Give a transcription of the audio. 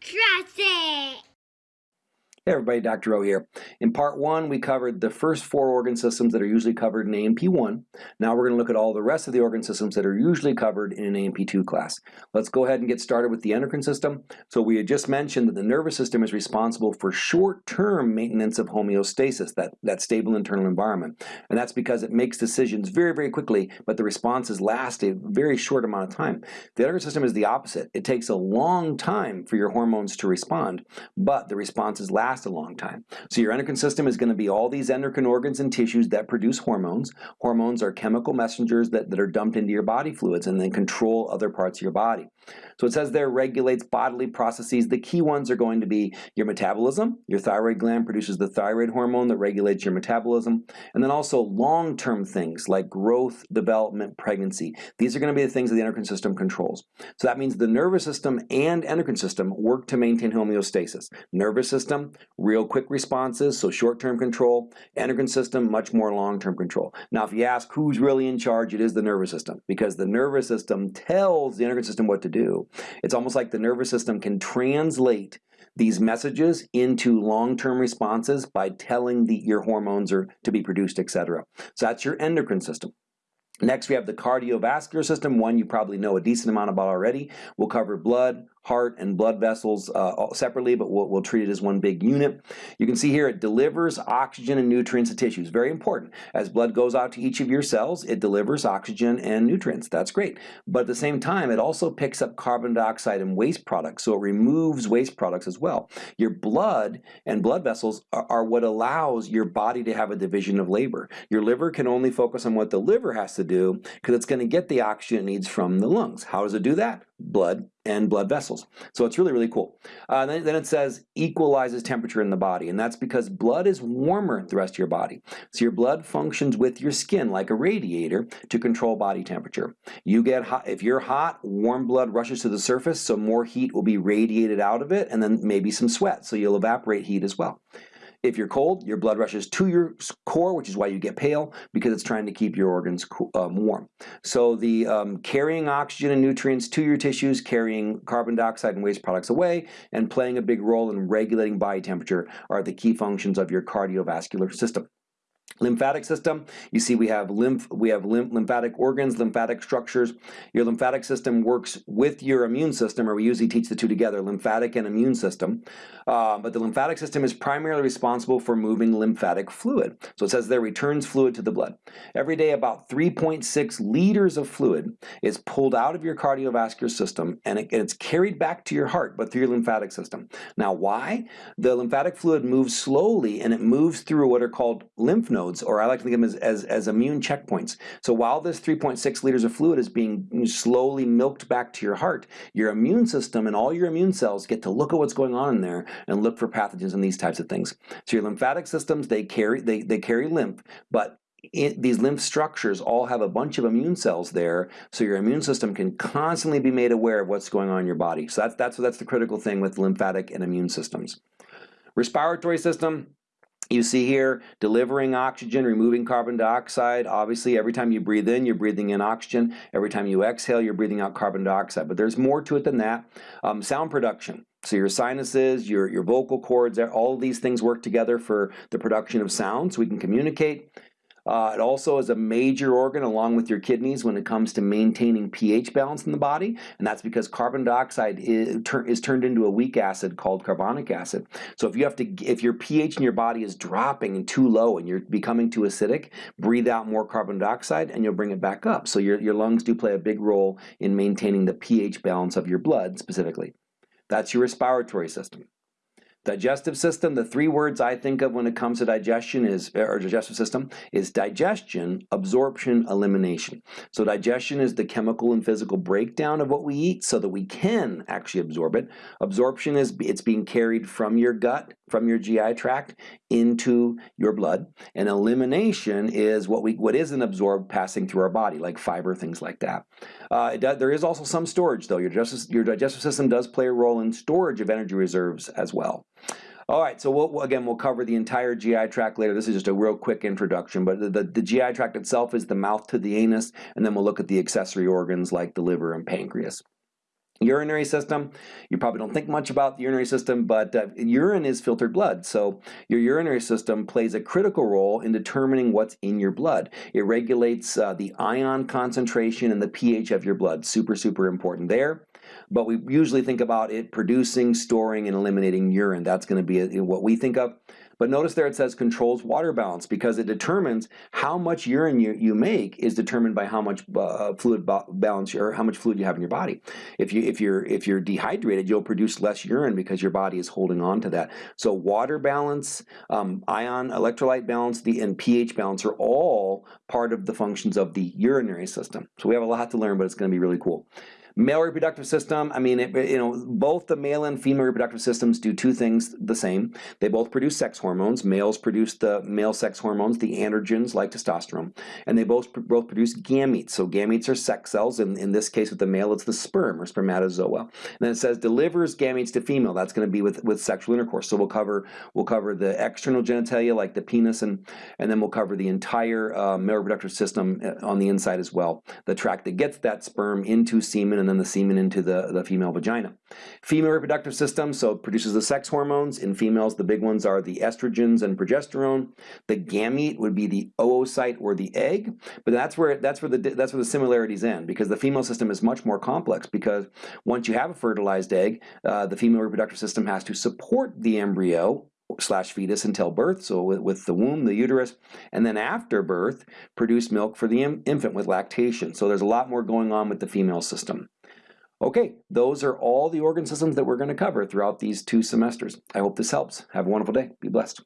Trust it! Hey everybody, Dr. O here. In part one, we covered the first four organ systems that are usually covered in A&P1. Now we're going to look at all the rest of the organ systems that are usually covered in an A&P2 class. Let's go ahead and get started with the endocrine system. So we had just mentioned that the nervous system is responsible for short-term maintenance of homeostasis, that, that stable internal environment. And that's because it makes decisions very, very quickly, but the responses last a very short amount of time. The endocrine system is the opposite. It takes a long time for your hormones to respond, but the responses last last a long time. So your endocrine system is going to be all these endocrine organs and tissues that produce hormones. Hormones are chemical messengers that, that are dumped into your body fluids and then control other parts of your body. So it says there regulates bodily processes. The key ones are going to be your metabolism. Your thyroid gland produces the thyroid hormone that regulates your metabolism. And then also long-term things like growth, development, pregnancy. These are going to be the things that the endocrine system controls. So that means the nervous system and endocrine system work to maintain homeostasis. Nervous system, real quick responses, so short-term control. Endocrine system, much more long-term control. Now if you ask who's really in charge, it is the nervous system because the nervous system tells the endocrine system what to do. It's almost like the nervous system can translate these messages into long-term responses by telling the, your hormones are to be produced, etc. So that's your endocrine system. Next, we have the cardiovascular system, one you probably know a decent amount about already. We'll cover blood, heart and blood vessels uh, separately, but we'll, we'll, treat it as one big unit. You can see here it delivers oxygen and nutrients to tissues. Very important. As blood goes out to each of your cells, it delivers oxygen and nutrients. That's great. But at the same time, it also picks up carbon dioxide and waste products, so it removes waste products as well. Your blood and blood vessels are, are what allows your body to have a division of labor. Your liver can only focus on what the liver has to do because it's going to get the oxygen it needs from the lungs. How does it do that? Blood and blood vessels. So it's really, really cool. Uh, then, then, it says equalizes temperature in the body, and that's because blood is warmer than the rest of your body. So your blood functions with your skin like a radiator to control body temperature. You get hot, if you're hot, warm blood rushes to the surface, so more heat will be radiated out of it, and then maybe some sweat, so you'll evaporate heat as well. If you're cold, your blood rushes to your core, which is why you get pale, because it's trying to keep your organs um, warm. So the um, carrying oxygen and nutrients to your tissues, carrying carbon dioxide and waste products away, and playing a big role in regulating body temperature are the key functions of your cardiovascular system. Lymphatic system, you see we have lymph, we have lymph, lymphatic organs, lymphatic structures. Your lymphatic system works with your immune system, or we usually teach the two together, lymphatic and immune system. Uh, but the lymphatic system is primarily responsible for moving lymphatic fluid. So it says there returns fluid to the blood. Every day about 3.6 liters of fluid is pulled out of your cardiovascular system and, it, and it's carried back to your heart, but through your lymphatic system. Now why? The lymphatic fluid moves slowly and it moves through what are called lymph nodes nodes, or I like to think of them as, as, as immune checkpoints. So while this 3.6 liters of fluid is being slowly milked back to your heart, your immune system and all your immune cells get to look at what's going on in there and look for pathogens and these types of things. So your lymphatic systems, they carry, they, they carry lymph, but it, these lymph structures all have a bunch of immune cells there, so your immune system can constantly be made aware of what's going on in your body. So that's, that's, that's the critical thing with lymphatic and immune systems. Respiratory system, you see here, delivering oxygen, removing carbon dioxide. Obviously, every time you breathe in, you're breathing in oxygen. Every time you exhale, you're breathing out carbon dioxide. But there's more to it than that. Um, sound production. So your sinuses, your, your vocal cords, all these things work together for the production of sound so we can communicate. Uh, it also is a major organ along with your kidneys when it comes to maintaining pH balance in the body, and that's because carbon dioxide is, is, turned into a weak acid called carbonic acid. So if you have to, if your pH in your body is dropping and too low and you're becoming too acidic, breathe out more carbon dioxide and you'll bring it back up. So your, your lungs do play a big role in maintaining the pH balance of your blood specifically. That's your respiratory system. Digestive system, the three words I think of when it comes to digestion is, or digestive system, is digestion, absorption, elimination. So digestion is the chemical and physical breakdown of what we eat so that we can actually absorb it. Absorption is it's being carried from your gut, from your GI tract into your blood. And elimination is what we what isn't absorbed passing through our body, like fiber, things like that. Uh, does, there is also some storage though. Your digestive, your digestive system does play a role in storage of energy reserves as well. All right, so we'll, again, we'll cover the entire GI tract later. This is just a real quick introduction, but the, the, the, GI tract itself is the mouth to the anus, and then we'll look at the accessory organs like the liver and pancreas. Urinary system, you probably don't think much about the urinary system, but uh, urine is filtered blood. So your urinary system plays a critical role in determining what's in your blood. It regulates uh, the ion concentration and the pH of your blood. Super, super important there. But we usually think about it producing, storing, and eliminating urine. That's going to be what we think of. But notice there it says controls water balance because it determines how much urine you, you make is determined by how much uh, fluid balance or how much fluid you have in your body. If you if you're if you're dehydrated, you'll produce less urine because your body is holding on to that. So water balance, um, ion electrolyte balance, the and pH balance are all part of the functions of the urinary system. So we have a lot to learn, but it's going to be really cool. Male reproductive system, I mean, it, you know, both the male and female reproductive systems do two things the same. They both produce sex hormones. Males produce the male sex hormones, the androgens like testosterone, and they both both produce gametes. So gametes are sex cells. and in this case, with the male, it's the sperm or spermatozoa. And then it says delivers gametes to female. That's going to be with with sexual intercourse. So we'll cover we'll cover the external genitalia like the penis, and and then we'll cover the entire uh, male reproductive system uh, on the inside as well. The tract that gets that sperm into semen and then the semen into the, the female vagina. Female reproductive system, so it produces the sex hormones. In females, the big ones are the estrogens and progesterone. The gamete would be the oocyte or the egg, but that's where that's where the that's where the similarities end because the female system is much more complex because once you have a fertilized egg, uh, the female reproductive system has to support the embryo slash fetus until birth, so with, with, the womb, the uterus, and then after birth, produce milk for the infant with lactation. So there's a lot more going on with the female system. Okay, those are all the organ systems that we're going to cover throughout these two semesters. I hope this helps. Have a wonderful day. Be blessed.